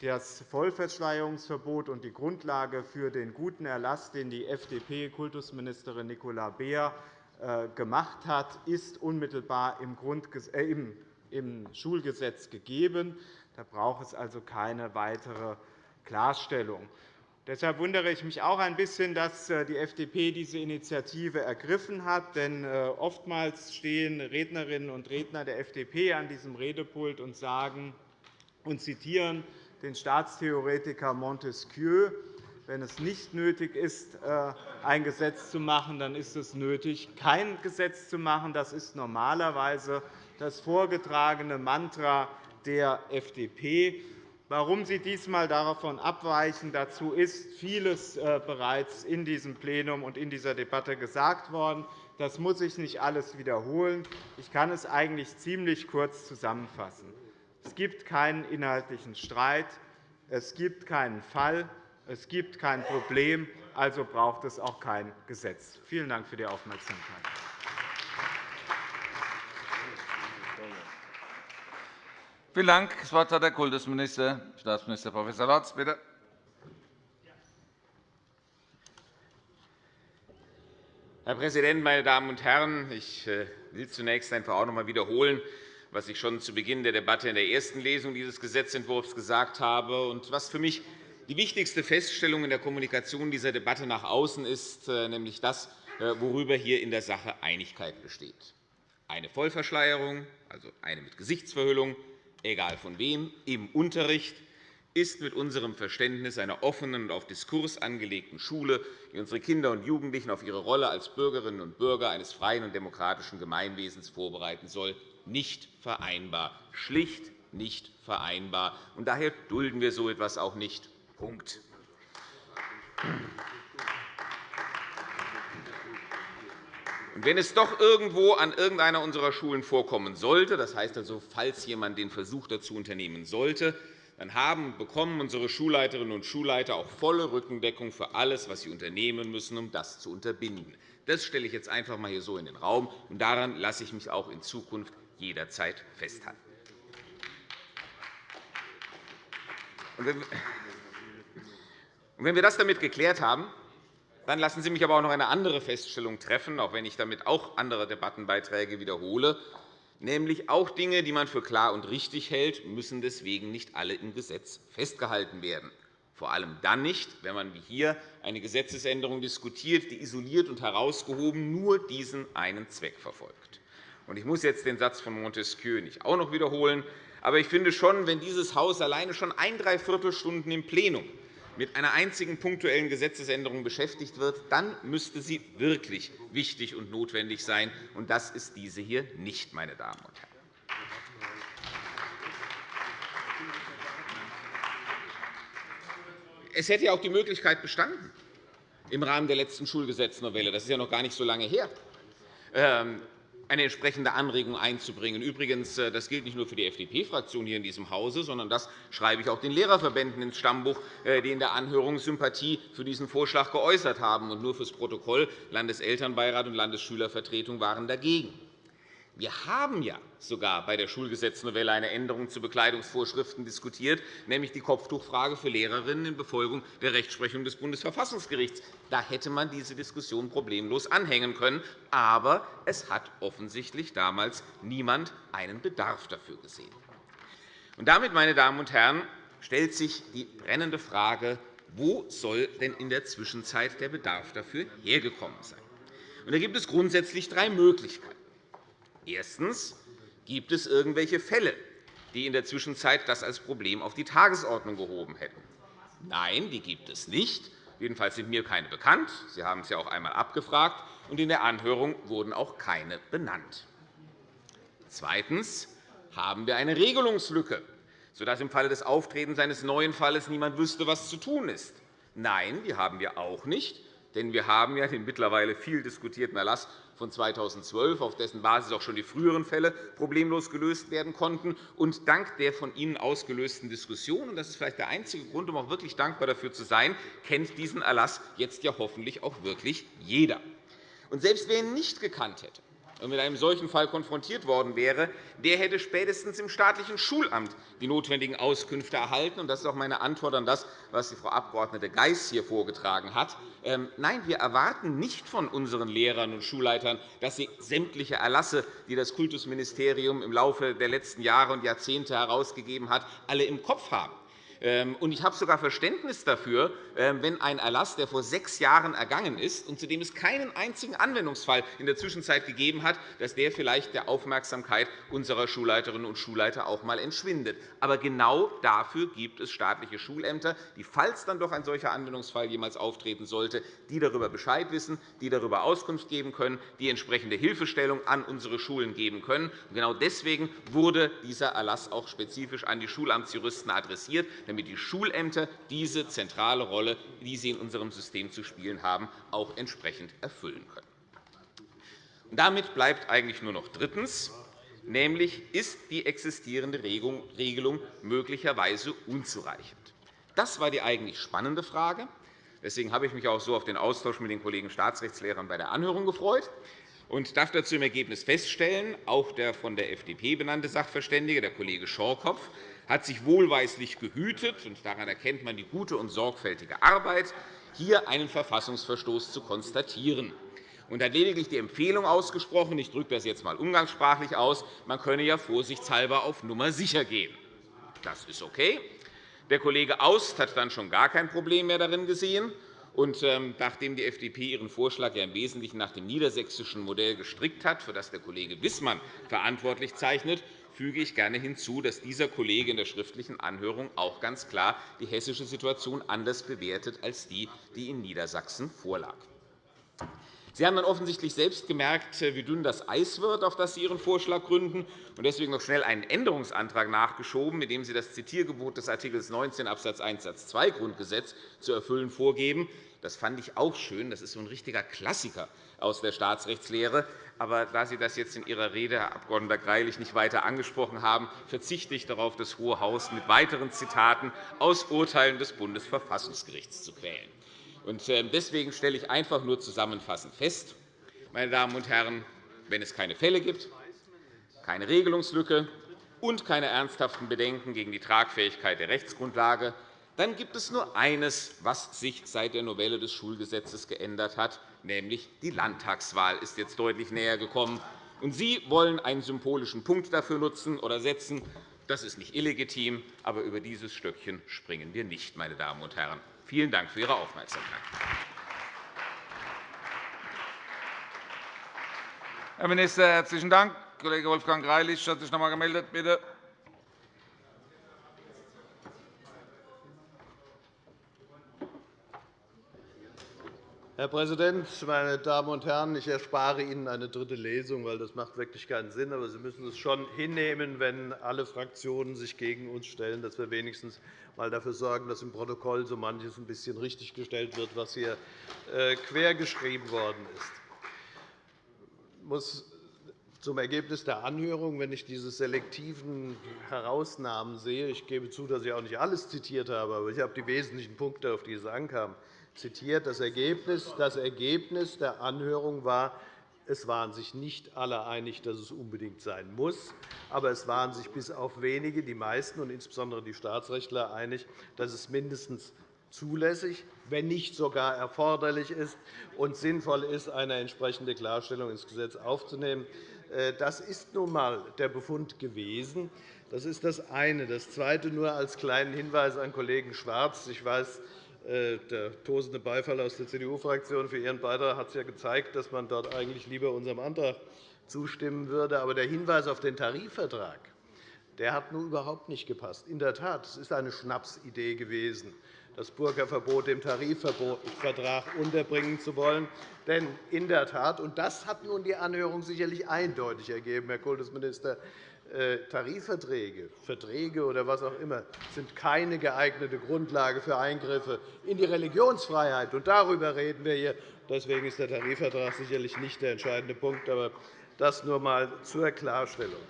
Das Vollverschleierungsverbot und die Grundlage für den guten Erlass, den die FDP-Kultusministerin Nicola Beer äh, gemacht hat, ist unmittelbar im Schulgesetz gegeben. Da braucht es also keine weitere Klarstellung. Deshalb wundere ich mich auch ein bisschen, dass äh, die FDP diese Initiative ergriffen hat. Denn oftmals stehen Rednerinnen und Redner der FDP an diesem Redepult und sagen und zitieren den Staatstheoretiker Montesquieu wenn es nicht nötig ist, äh, ein Gesetz zu machen, dann ist es nötig, kein Gesetz zu machen. Das ist normalerweise das vorgetragene Mantra der FDP. Warum Sie diesmal davon abweichen, dazu ist vieles äh, bereits in diesem Plenum und in dieser Debatte gesagt worden. Das muss ich nicht alles wiederholen. Ich kann es eigentlich ziemlich kurz zusammenfassen. Es gibt keinen inhaltlichen Streit. Es gibt keinen Fall. Es gibt kein Problem, also braucht es auch kein Gesetz. Vielen Dank für die Aufmerksamkeit. Vielen Dank. Das Wort hat der Kultusminister, Staatsminister Prof. Lorz. Bitte. Herr Präsident, meine Damen und Herren! Ich äh, will zunächst einfach auch noch einmal wiederholen, was ich schon zu Beginn der Debatte in der ersten Lesung dieses Gesetzentwurfs gesagt habe und was für mich die wichtigste Feststellung in der Kommunikation dieser Debatte nach außen ist äh, nämlich das, äh, worüber hier in der Sache Einigkeit besteht. Eine Vollverschleierung, also eine mit Gesichtsverhüllung, egal von wem, im Unterricht ist mit unserem Verständnis einer offenen und auf Diskurs angelegten Schule, die unsere Kinder und Jugendlichen auf ihre Rolle als Bürgerinnen und Bürger eines freien und demokratischen Gemeinwesens vorbereiten soll, nicht vereinbar, schlicht nicht vereinbar. Und daher dulden wir so etwas auch nicht. Punkt. Wenn es doch irgendwo an irgendeiner unserer Schulen vorkommen sollte, das heißt also, falls jemand den Versuch dazu unternehmen sollte, dann haben bekommen unsere Schulleiterinnen und Schulleiter auch volle Rückendeckung für alles, was sie unternehmen müssen, um das zu unterbinden. Das stelle ich jetzt einfach einmal hier so in den Raum, und daran lasse ich mich auch in Zukunft jederzeit festhalten. Wenn wir das damit geklärt haben, dann lassen Sie mich aber auch noch eine andere Feststellung treffen, auch wenn ich damit auch andere Debattenbeiträge wiederhole, nämlich auch Dinge, die man für klar und richtig hält, müssen deswegen nicht alle im Gesetz festgehalten werden. Vor allem dann nicht, wenn man wie hier eine Gesetzesänderung diskutiert, die isoliert und herausgehoben nur diesen einen Zweck verfolgt. Ich muss jetzt den Satz von Montesquieu nicht auch noch wiederholen. Aber ich finde schon, wenn dieses Haus alleine schon ein Dreiviertelstunden im Plenum mit einer einzigen punktuellen Gesetzesänderung beschäftigt wird, dann müsste sie wirklich wichtig und notwendig sein. Und das ist diese hier nicht, meine Damen und Herren. Es hätte ja auch die Möglichkeit bestanden, im Rahmen der letzten Schulgesetznovelle, das ist ja noch gar nicht so lange her, ähm, eine entsprechende Anregung einzubringen. Übrigens, äh, das gilt nicht nur für die FDP-Fraktion hier in diesem Hause, sondern das schreibe ich auch den Lehrerverbänden ins Stammbuch, äh, die in der Anhörung Sympathie für diesen Vorschlag geäußert haben. Und nur fürs Protokoll Landeselternbeirat und Landesschülervertretung waren dagegen. Wir haben ja sogar bei der Schulgesetznovelle eine Änderung zu Bekleidungsvorschriften diskutiert, nämlich die Kopftuchfrage für Lehrerinnen in Befolgung der Rechtsprechung des Bundesverfassungsgerichts. Da hätte man diese Diskussion problemlos anhängen können. Aber es hat offensichtlich damals niemand einen Bedarf dafür gesehen. Und damit, meine Damen und Herren, stellt sich die brennende Frage, wo soll denn in der Zwischenzeit der Bedarf dafür hergekommen sein? Und da gibt es grundsätzlich drei Möglichkeiten. Erstens. Gibt es irgendwelche Fälle, die in der Zwischenzeit das als Problem auf die Tagesordnung gehoben hätten. Nein, die gibt es nicht. Jedenfalls sind mir keine bekannt. Sie haben es ja auch einmal abgefragt, und in der Anhörung wurden auch keine benannt. Zweitens haben wir eine Regelungslücke, sodass im Falle des Auftretens eines neuen Falles niemand wüsste, was zu tun ist. Nein, die haben wir auch nicht, denn wir haben ja den mittlerweile viel diskutierten Erlass von 2012, auf dessen Basis auch schon die früheren Fälle problemlos gelöst werden konnten. Und dank der von Ihnen ausgelösten Diskussion, und das ist vielleicht der einzige Grund, um auch wirklich dankbar dafür zu sein, kennt diesen Erlass jetzt ja hoffentlich auch wirklich jeder. Und selbst wer ihn nicht gekannt hätte, und mit einem solchen Fall konfrontiert worden wäre, der hätte spätestens im staatlichen Schulamt die notwendigen Auskünfte erhalten. Das ist auch meine Antwort auf das, was die Frau Abg. Geis hier vorgetragen hat. Ähm, nein, wir erwarten nicht von unseren Lehrern und Schulleitern, dass sie sämtliche Erlasse, die das Kultusministerium im Laufe der letzten Jahre und Jahrzehnte herausgegeben hat, alle im Kopf haben. Ähm, ich habe sogar Verständnis dafür, ähm, wenn ein Erlass, der vor sechs Jahren ergangen ist und zu dem es keinen einzigen Anwendungsfall in der Zwischenzeit gegeben hat, dass der vielleicht der Aufmerksamkeit unserer Schulleiterinnen und Schulleiter auch einmal entschwindet. Aber genau dafür gibt es staatliche Schulämter, die, falls dann doch ein solcher Anwendungsfall jemals auftreten sollte, die darüber Bescheid wissen, die darüber Auskunft geben können, die entsprechende Hilfestellung an unsere Schulen geben können. Genau deswegen wurde dieser Erlass auch spezifisch an die Schulamtsjuristen adressiert, damit die Schulämter diese zentrale Rolle, die sie in unserem System zu spielen haben, auch entsprechend erfüllen können. Damit bleibt eigentlich nur noch drittens, nämlich ist die existierende Regelung möglicherweise unzureichend. Das war die eigentlich spannende Frage. Deswegen habe ich mich auch so auf den Austausch mit den Kollegen Staatsrechtslehrern bei der Anhörung gefreut und darf dazu im Ergebnis feststellen, auch der von der FDP benannte Sachverständige, der Kollege Schorkopf, hat sich wohlweislich gehütet, und daran erkennt man die gute und sorgfältige Arbeit, hier einen Verfassungsverstoß zu konstatieren und hat lediglich die Empfehlung ausgesprochen, ich drücke das jetzt einmal umgangssprachlich aus, man könne ja vorsichtshalber auf Nummer sicher gehen. Das ist okay. Der Kollege Aust hat dann schon gar kein Problem mehr darin gesehen. Und ähm, nachdem die FDP ihren Vorschlag ja im Wesentlichen nach dem niedersächsischen Modell gestrickt hat, für das der Kollege Wissmann verantwortlich zeichnet, füge ich gerne hinzu, dass dieser Kollege in der schriftlichen Anhörung auch ganz klar die hessische Situation anders bewertet als die, die in Niedersachsen vorlag. Sie haben dann offensichtlich selbst gemerkt, wie dünn das Eis wird, auf das Sie Ihren Vorschlag gründen, und deswegen noch schnell einen Änderungsantrag nachgeschoben, mit dem Sie das Zitiergebot des Art. 19 Abs. 1 Satz 2 Grundgesetz zu erfüllen vorgeben. Das fand ich auch schön. Das ist so ein richtiger Klassiker aus der Staatsrechtslehre. Aber da Sie das jetzt in Ihrer Rede, Herr Abg. Greilich, nicht weiter angesprochen haben, verzichte ich darauf, das Hohe Haus mit weiteren Zitaten aus Urteilen des Bundesverfassungsgerichts zu quälen. Ähm, deswegen stelle ich einfach nur zusammenfassend fest, meine Damen und Herren, wenn es keine Fälle gibt, keine Regelungslücke und keine ernsthaften Bedenken gegen die Tragfähigkeit der Rechtsgrundlage, dann gibt es nur eines, was sich seit der Novelle des Schulgesetzes geändert hat, nämlich die Landtagswahl ist jetzt deutlich näher gekommen. Und Sie wollen einen symbolischen Punkt dafür nutzen oder setzen. Das ist nicht illegitim, aber über dieses Stöckchen springen wir nicht, meine Damen und Herren. Vielen Dank für Ihre Aufmerksamkeit. Herr Minister, herzlichen Dank. Kollege Wolfgang Greilich hat sich noch einmal gemeldet. Bitte. Herr Präsident, meine Damen und Herren! Ich erspare Ihnen eine dritte Lesung, weil das macht wirklich keinen Sinn. Aber Sie müssen es schon hinnehmen, wenn alle Fraktionen sich gegen uns stellen, dass wir wenigstens einmal dafür sorgen, dass im Protokoll so manches ein bisschen richtiggestellt wird, was hier äh, quergeschrieben worden ist. Ich muss zum Ergebnis der Anhörung, wenn ich diese selektiven Herausnahmen sehe, ich gebe zu, dass ich auch nicht alles zitiert habe, aber ich habe die wesentlichen Punkte, auf die es ankam, zitiert. Das Ergebnis, das Ergebnis der Anhörung war, es waren sich nicht alle einig, dass es unbedingt sein muss, aber es waren sich bis auf wenige, die meisten und insbesondere die Staatsrechtler, einig, dass es mindestens zulässig, wenn nicht sogar erforderlich ist und sinnvoll ist, eine entsprechende Klarstellung ins Gesetz aufzunehmen. Äh, das ist nun einmal der Befund gewesen. Das ist das eine. Das zweite nur als kleinen Hinweis an Kollegen Schwarz. Ich weiß, der tosende Beifall aus der CDU-Fraktion für Ihren Beitrag hat es ja gezeigt, dass man dort eigentlich lieber unserem Antrag zustimmen würde. Aber der Hinweis auf den Tarifvertrag der hat nun überhaupt nicht gepasst. In der Tat, es ist eine Schnapsidee gewesen, das Burka-Verbot im Tarifvertrag unterbringen zu wollen. Denn in der Tat, und das hat nun die Anhörung sicherlich eindeutig ergeben, Herr Kultusminister, äh, Tarifverträge, Verträge oder was auch immer sind keine geeignete Grundlage für Eingriffe in die Religionsfreiheit. Und darüber reden wir hier. Deswegen ist der Tarifvertrag sicherlich nicht der entscheidende Punkt. Aber das nur einmal zur Klarstellung.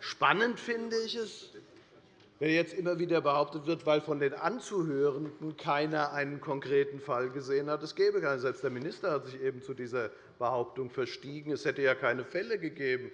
Spannend finde ich es, wenn jetzt immer wieder behauptet wird, weil von den Anzuhörenden keiner einen konkreten Fall gesehen hat. Es gäbe keinen. Selbst der Minister hat sich eben zu dieser Behauptung verstiegen. Es hätte ja keine Fälle gegeben.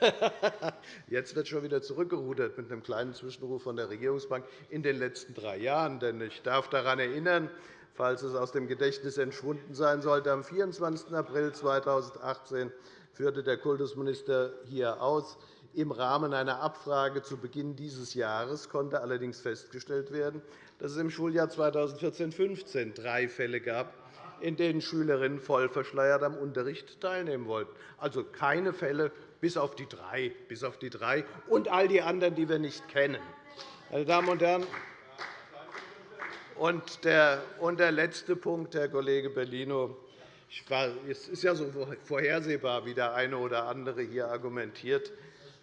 Jetzt wird schon wieder zurückgerudert mit einem kleinen Zwischenruf von der Regierungsbank in den letzten drei Jahren. Denn ich darf daran erinnern, falls es aus dem Gedächtnis entschwunden sein sollte, am 24. April 2018 führte der Kultusminister hier aus. Im Rahmen einer Abfrage zu Beginn dieses Jahres konnte allerdings festgestellt werden, dass es im Schuljahr 2014-15 drei Fälle gab, in denen Schülerinnen voll verschleiert am Unterricht teilnehmen wollten. Also keine Fälle bis auf die drei, bis auf die drei und all die anderen, die wir nicht kennen. Meine Damen und Herren, und der, und der letzte Punkt, Herr Kollege Bellino. Es ist ja so vorhersehbar, wie der eine oder andere hier argumentiert.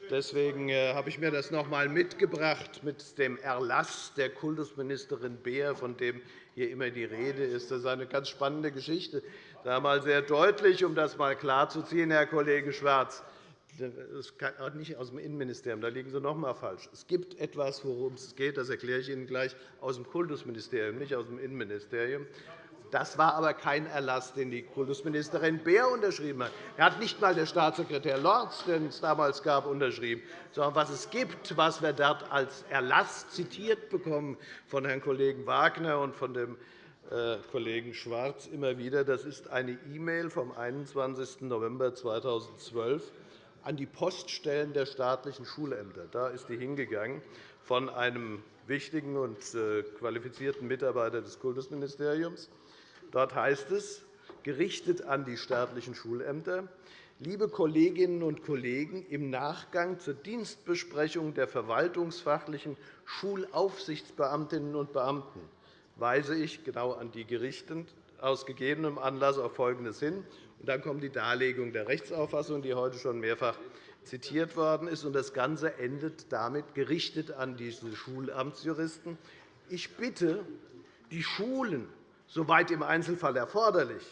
Deswegen äh, habe ich mir das noch einmal mitgebracht mit dem Erlass der Kultusministerin Beer, von dem hier immer die Rede ist. Das ist eine ganz spannende Geschichte. Da einmal sehr deutlich, um das einmal klarzuziehen, Herr Kollege Schwarz. Das ist nicht aus dem Innenministerium. Da liegen Sie noch einmal falsch. Es gibt etwas, worum es geht. Das erkläre ich Ihnen gleich aus dem Kultusministerium, nicht aus dem Innenministerium. Das war aber kein Erlass, den die Kultusministerin Beer unterschrieben hat. Er hat nicht einmal der Staatssekretär Lorz, den es damals gab, unterschrieben, sondern was es gibt, was wir dort als Erlass zitiert bekommen von Herrn Kollegen Wagner und von dem äh, Kollegen Schwarz immer wieder, das ist eine E-Mail vom 21. November 2012 an die Poststellen der staatlichen Schulämter. Da ist die hingegangen von einem wichtigen und äh, qualifizierten Mitarbeiter des Kultusministeriums. Dort heißt es, gerichtet an die staatlichen Schulämter, liebe Kolleginnen und Kollegen, im Nachgang zur Dienstbesprechung der verwaltungsfachlichen Schulaufsichtsbeamtinnen und Beamten weise ich genau an die gerichtend aus gegebenem Anlass auf Folgendes hin. Und dann kommt die Darlegung der Rechtsauffassung, die heute schon mehrfach zitiert worden ist. Und das Ganze endet damit gerichtet an diese Schulamtsjuristen. Ich bitte die Schulen soweit im Einzelfall erforderlich,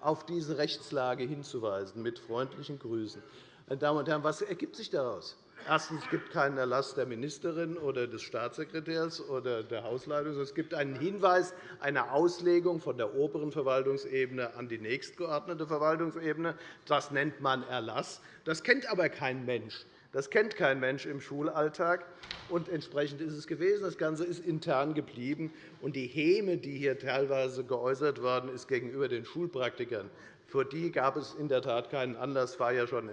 auf diese Rechtslage hinzuweisen. Mit freundlichen Grüßen. Meine Damen und Herren, was ergibt sich daraus? Erstens es gibt keinen Erlass der Ministerin oder des Staatssekretärs oder der Hausleitung. Es gibt einen Hinweis, eine Auslegung von der oberen Verwaltungsebene an die nächstgeordnete Verwaltungsebene. Das nennt man Erlass. Das kennt aber kein Mensch. Das kennt kein Mensch im Schulalltag. Und entsprechend ist es gewesen. Das Ganze ist intern geblieben. Und die Häme, die hier teilweise geäußert worden ist gegenüber den Schulpraktikern, für die gab es in der Tat keinen Anlass. Das war ja schon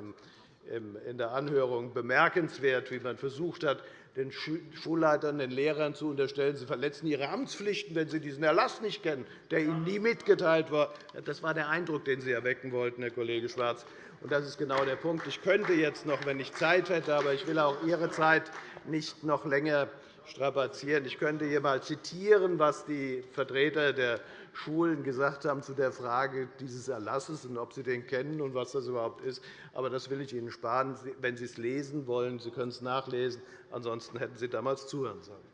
in der Anhörung bemerkenswert, wie man versucht hat, den Schulleitern, den Lehrern zu unterstellen, sie verletzen ihre Amtspflichten, wenn sie diesen Erlass nicht kennen, der ihnen nie mitgeteilt war. Das war der Eindruck, den Sie erwecken wollten, Herr Kollege Schwarz. Und das ist genau der Punkt. Ich könnte jetzt noch, wenn ich Zeit hätte, aber ich will auch Ihre Zeit nicht noch länger strapazieren. Ich könnte hier einmal zitieren, was die Vertreter der Schulen gesagt haben zu der Frage dieses Erlasses und ob sie den kennen und was das überhaupt ist. Aber das will ich Ihnen sparen. Wenn Sie es lesen wollen, Sie können es nachlesen. Ansonsten hätten Sie damals zuhören sollen.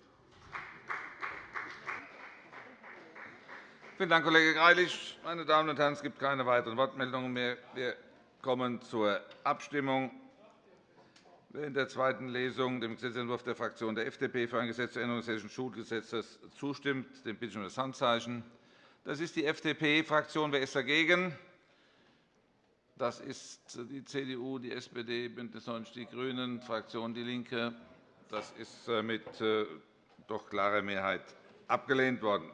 Vielen Dank, Kollege Greilich. Meine Damen und Herren, es gibt keine weiteren Wortmeldungen mehr. Wir kommen zur Abstimmung. Wer in der zweiten Lesung dem Gesetzentwurf der Fraktion der FDP für ein Gesetz zur Änderung des Hessischen Schulgesetzes zustimmt, den bitte ich um das Handzeichen. Das ist die FDP-Fraktion. Wer ist dagegen? Das ist die CDU, die SPD, BÜNDNIS 90 die GRÜNEN, Fraktion DIE LINKE. Das ist mit äh, doch klarer Mehrheit abgelehnt worden.